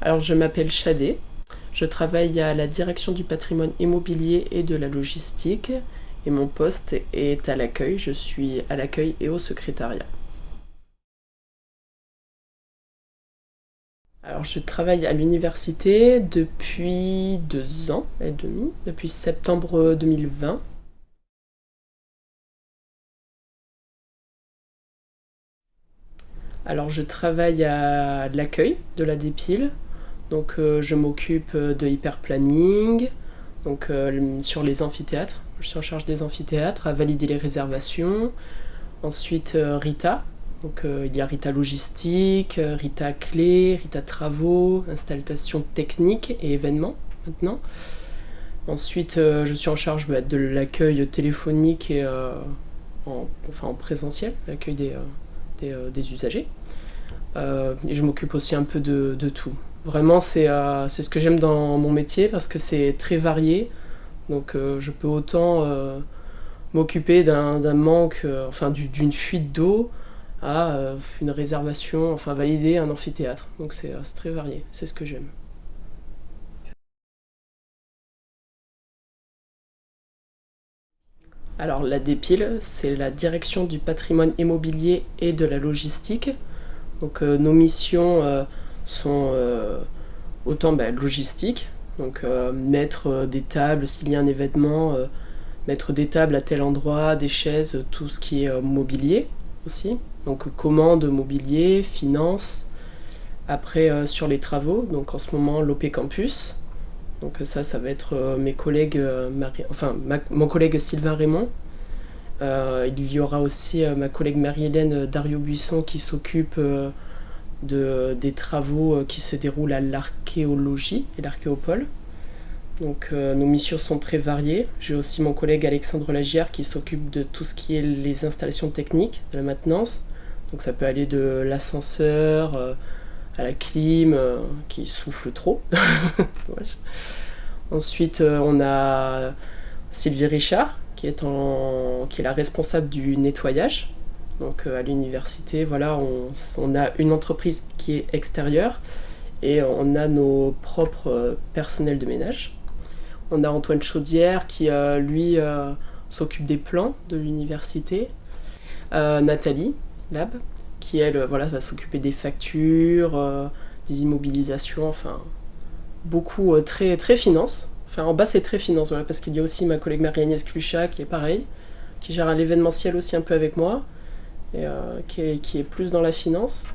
Alors je m'appelle Chadé, je travaille à la direction du patrimoine immobilier et de la logistique et mon poste est à l'accueil, je suis à l'accueil et au secrétariat. Alors je travaille à l'université depuis deux ans et demi, depuis septembre 2020. Alors je travaille à l'accueil de la dépile, donc euh, je m'occupe de hyperplanning, donc euh, sur les amphithéâtres, je suis en charge des amphithéâtres, à valider les réservations. Ensuite euh, Rita, donc il y a Rita logistique, Rita clé, Rita travaux, installation technique et événements maintenant. Ensuite je suis en charge bah, de l'accueil téléphonique et en, enfin, en présentiel, l'accueil des, des, usagers. je m'occupe aussi un peu de tout. Vraiment, euh, c'est ce que j'aime dans mon métier parce que c'est très varié. Donc euh, je peux autant euh, m'occuper d'un manque, enfin d'une fuite d'eau, à une réservation, enfin valider un amphithéâtre. Donc c'est très varié, c'est ce que j'aime. Alors la DEPIL, c'est la direction du patrimoine immobilier et de la logistique. Donc nos missions sont euh, autant bah, logistiques, donc euh, mettre euh, des tables s'il y a un événement, mettre des tables à tel endroit, des chaises, tout ce qui est mobilier aussi. Donc commande mobilier, finance. Après sur les travaux, donc en ce moment l'OP Campus. Donc ça, ça va être mes collègues, enfin mon collègue Sylvain Raymond. il y aura aussi ma collègue Marie-Hélène Dario-Buisson qui s'occupe de, des travaux euh, qui se déroulent à l'archéologie et l'archéopole. Donc euh, nos missions sont très variées. J'ai aussi mon collègue Alexandre Lagière qui s'occupe de tout ce qui est les installations techniques, de la maintenance. Donc ça peut aller de l'ascenseur euh, à la clim qui souffle trop. Ensuite on a Sylvie Richard qui est, en, qui est la responsable du nettoyage donc euh, à l'université, voilà, on, a une entreprise qui est extérieure et on a nos propres euh, personnels de ménage. On a Antoine Chaudière qui, euh, lui, s'occupe des plans de l'université. Nathalie Lab, qui, elle, voilà, va s'occuper des factures, des immobilisations, enfin, beaucoup, très, très finance. Enfin, en bas, c'est très finance, voilà, parce qu'il y a aussi ma collègue Marie-Agnès Cluchat qui est pareil, qui gère l'événementiel aussi un peu avec moi et, euh, qui, est, plus dans la finance.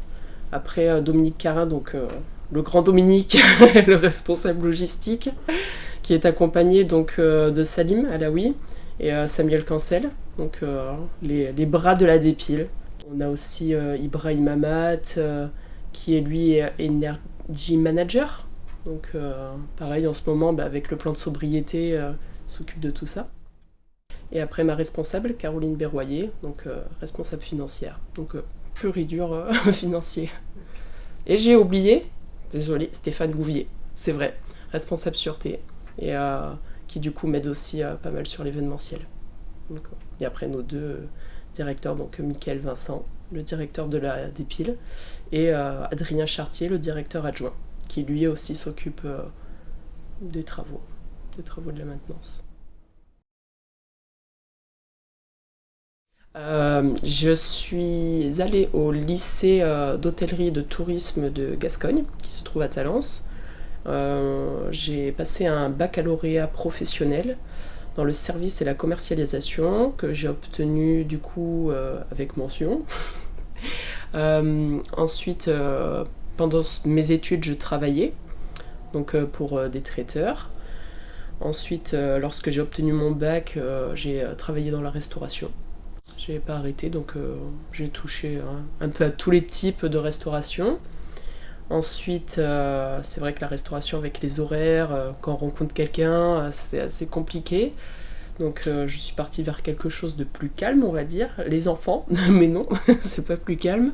Après euh, Dominique Carin, donc euh, le grand Dominique, le responsable logistique, qui est accompagné donc de Salim Alaoui et Samuel Cancel, donc les, les, bras de la dépile. On a aussi Ibrahim Amat, qui est lui Energy Manager. Donc pareil, en ce moment, bah, avec le plan de sobriété, s'occupe de tout ça. Et après ma responsable, Caroline Berroyer, donc euh, responsable financière. Donc euh, pur et euh, financier. Et j'ai oublié, désolé, Stéphane Gouvier, c'est vrai, responsable sûreté, et qui du coup m'aide aussi pas mal sur l'événementiel. Et après nos deux directeurs, donc Mickaël Vincent, le directeur de la dépile, et Adrien Chartier, le directeur adjoint, qui lui aussi s'occupe des travaux, des travaux de la maintenance. Euh, je suis allée au lycée euh, d'hôtellerie et de tourisme de Gascogne, qui se trouve à Talence. Euh, j'ai passé un baccalauréat professionnel dans le service et la commercialisation, que j'ai obtenu du coup avec mention. ensuite, pendant mes études, je travaillais donc pour des traiteurs. Ensuite, lorsque j'ai obtenu mon bac, j'ai travaillé dans la restauration. J'ai pas arrêté, donc euh, j'ai touché un peu à tous les types de restauration. Ensuite, euh, c'est vrai que la restauration avec les horaires, euh, quand on rencontre quelqu'un, c'est assez compliqué. Donc je suis partie vers quelque chose de plus calme, on va dire. Les enfants, mais non, c'est pas plus calme.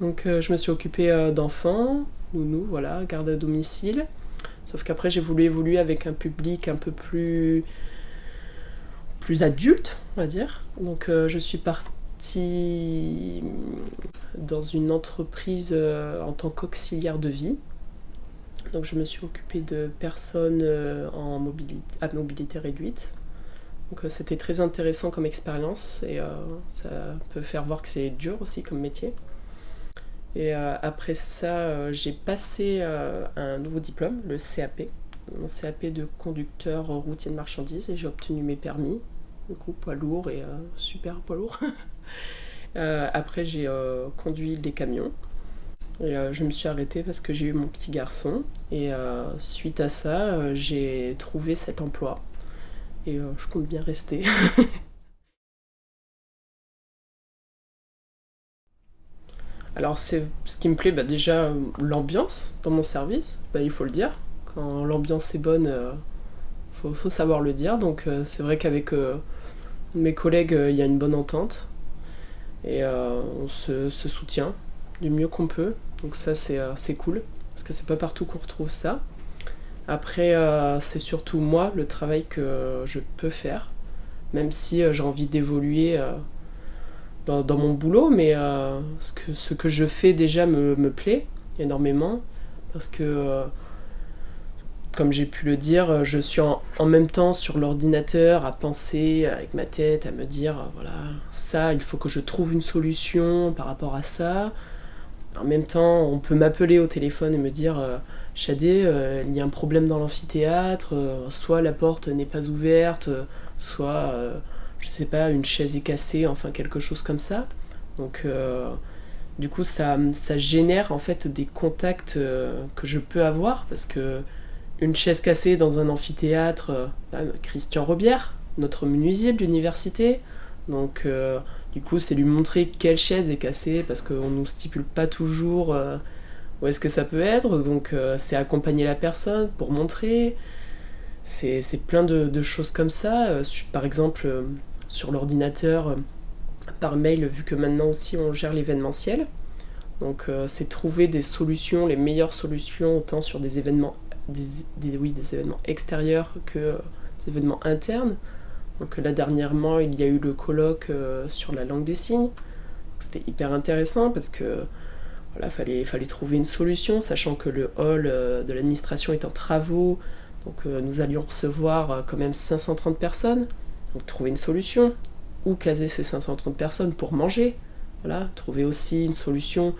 Donc je me suis occupée d'enfants, nounou, voilà, garde à domicile. Sauf qu'après j'ai voulu évoluer avec un public un peu plus plus adulte, on va dire. Donc je suis partie dans une entreprise en tant qu'auxiliaire de vie. Donc je me suis occupée de personnes en mobilité, à mobilité réduite. Donc c'était très intéressant comme expérience et ça peut faire voir que c'est dur aussi comme métier. Et après ça, j'ai passé un nouveau diplôme, le CAP, mon CAP de conducteur routier de marchandises et j'ai obtenu mes permis, du coup poids lourd et euh, super poids lourd. Euh, après j'ai euh, conduit des camions. Et je me suis arrêtée parce que j'ai eu mon petit garçon. Et suite à ça j'ai trouvé cet emploi. Et je compte bien rester. Alors c'est ce qui me plaît, bah, déjà l'ambiance dans mon service, bah, il faut le dire. Quand l'ambiance est bonne, il euh, faut, savoir le dire. Donc euh, c'est vrai qu'avec euh, mes collègues, il y a une bonne entente et on se, soutient du mieux qu'on peut. Donc ça c'est cool parce que c'est pas partout qu'on retrouve ça. Après c'est surtout moi le travail que je peux faire, même si j'ai envie d'évoluer dans, mon boulot, mais ce, que, ce que je fais déjà me, me plaît énormément parce que comme j'ai pu le dire, je suis en, même temps sur l'ordinateur à penser avec ma tête, à me dire, voilà, ça, il faut que je trouve une solution par rapport à ça. En même temps, on peut m'appeler au téléphone et me dire, euh, Chadé, euh, il y a un problème dans l'amphithéâtre, euh, soit la porte n'est pas ouverte, soit, je sais pas, une chaise est cassée, enfin quelque chose comme ça. Donc, du coup, ça, ça génère en fait des contacts que je peux avoir parce que une chaise cassée dans un amphithéâtre, euh, Christian Robière, notre menuisier de l'université. Donc euh, du coup c'est lui montrer quelle chaise est cassée parce qu'on ne nous stipule pas toujours euh, où est-ce que ça peut être. Donc c'est accompagner la personne pour montrer. C'est plein de, choses comme ça. par exemple sur l'ordinateur, par mail, vu que maintenant aussi on gère l'événementiel. Donc c'est trouver des solutions, les meilleures solutions, autant sur des événements des, oui, des événements extérieurs que des événements internes. Donc là dernièrement il y a eu le colloque euh, sur la langue des signes. C'était hyper intéressant parce que voilà, fallait, fallait trouver une solution, sachant que le hall euh, de l'administration est en travaux, donc euh, nous allions recevoir quand même 530 personnes, donc trouver une solution, où caser ces 530 personnes pour manger, voilà, trouver aussi une solution.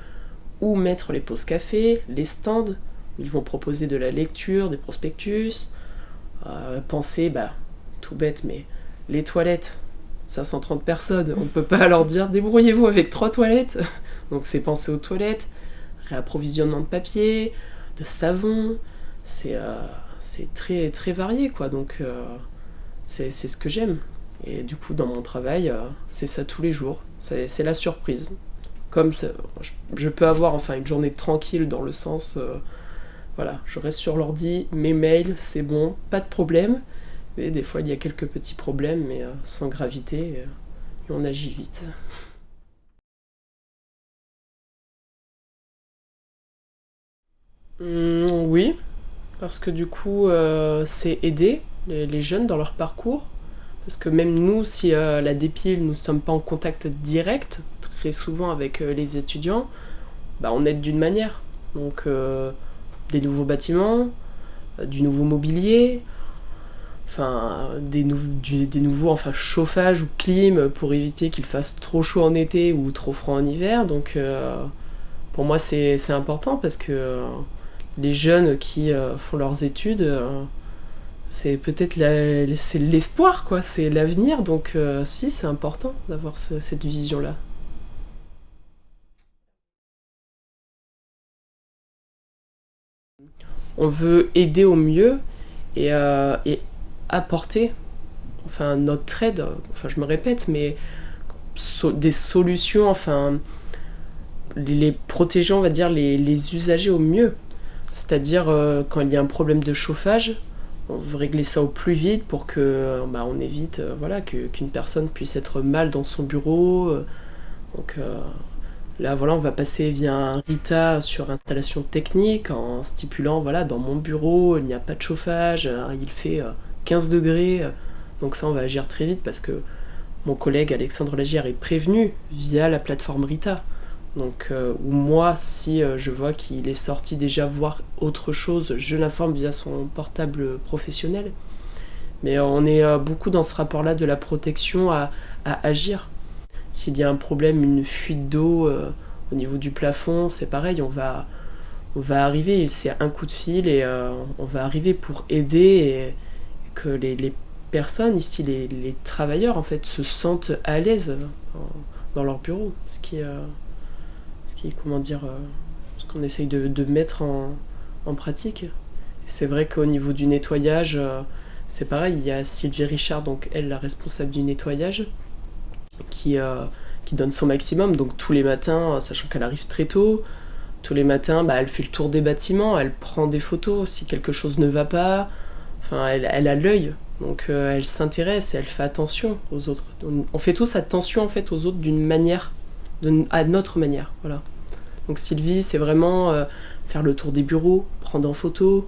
Où mettre les pauses café, les stands, ils vont proposer de la lecture, des prospectus, euh, penser, bah, tout bête, mais les toilettes, 530 personnes, on ne peut pas leur dire débrouillez-vous avec trois toilettes. Donc c'est penser aux toilettes, réapprovisionnement de papier, de savon, c'est euh, très, très varié quoi. Donc euh, c'est ce que j'aime. Et du coup dans mon travail, c'est ça tous les jours, c'est la surprise. Comme je peux avoir enfin une journée tranquille dans le sens voilà, je reste sur l'ordi, mes mails, c'est bon, pas de problème. Et des fois, il y a quelques petits problèmes, mais euh, sans gravité, euh, on agit vite. Mmh, oui, parce que du coup, euh, c'est aider les, jeunes dans leur parcours. Parce que même nous, si la dépile, nous ne sommes pas en contact direct, très souvent avec les étudiants, bah, on aide d'une manière. Donc des nouveaux bâtiments, euh, du nouveau mobilier, enfin des, nouveaux enfin chauffage ou clim pour éviter qu'il fasse trop chaud en été ou trop froid en hiver. Donc euh, pour moi c'est important parce que euh, les jeunes qui font leurs études, c'est peut-être l'espoir quoi, c'est l'avenir. Donc si c'est important d'avoir cette vision là. On veut aider au mieux et, euh, apporter enfin notre aide, enfin je me répète, mais des solutions, enfin les protégeant, on va dire, les, usagers au mieux. C'est-à-dire euh, quand il y a un problème de chauffage, on veut régler ça au plus vite pour que bah, on évite euh, voilà, qu'une personne puisse être mal dans son bureau. donc Là, voilà, on va passer via RITA sur installation technique en stipulant, voilà, dans mon bureau, il n'y a pas de chauffage, euh, il fait 15 euh, degrés. Donc ça, on va agir très vite parce que mon collègue Alexandre Lagière est prévenu via la plateforme Rita. Donc, euh, ou moi, si euh, je vois qu'il est sorti déjà voir autre chose, je l'informe via son portable professionnel. Mais on est euh, beaucoup dans ce rapport-là de la protection à, agir. S'il y a un problème, une fuite d'eau au niveau du plafond, c'est pareil, on va, on va arriver, c'est un coup de fil et on va arriver pour aider que les, personnes ici, les, travailleurs en fait, se sentent à l'aise dans, leur bureau. Ce qui est ce comment dire, euh, ce qu'on essaye de, mettre en, pratique. C'est vrai qu'au niveau du nettoyage, euh, c'est pareil, il y a Sylvie Richard, donc elle, la responsable du nettoyage, qui, euh, qui donne son maximum. Donc tous les matins, sachant qu'elle arrive très tôt, tous les matins, bah, elle fait le tour des bâtiments, elle prend des photos si quelque chose ne va pas. Enfin, elle, elle a l'œil, donc elle s'intéresse et elle fait attention aux autres. On fait tous attention en fait aux autres d'une manière à notre manière. Voilà. Donc Sylvie, c'est vraiment euh, faire le tour des bureaux, prendre en photo.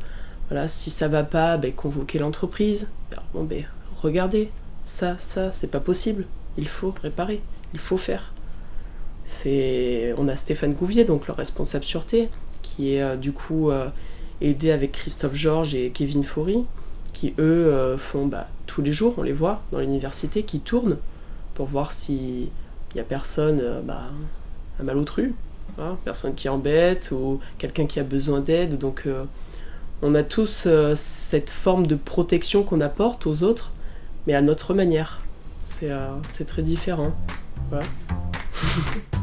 Voilà, si ça va pas, ben, convoquer l'entreprise. Bon, ben, regardez, ça, ça, c'est pas possible. Il faut réparer, il faut faire. C'est, on a Stéphane Gouvier, donc le responsable sûreté, qui est euh, du coup euh, aidé avec Christophe Georges et Kevin Faury, qui eux font bah, tous les jours, on les voit dans l'université, qui tournent pour voir si il n'y a personne euh, bah, un malotru, hein, personne qui embête ou quelqu'un qui a besoin d'aide. Donc euh, on a tous euh, cette forme de protection qu'on apporte aux autres, mais à notre manière. C'est très différent.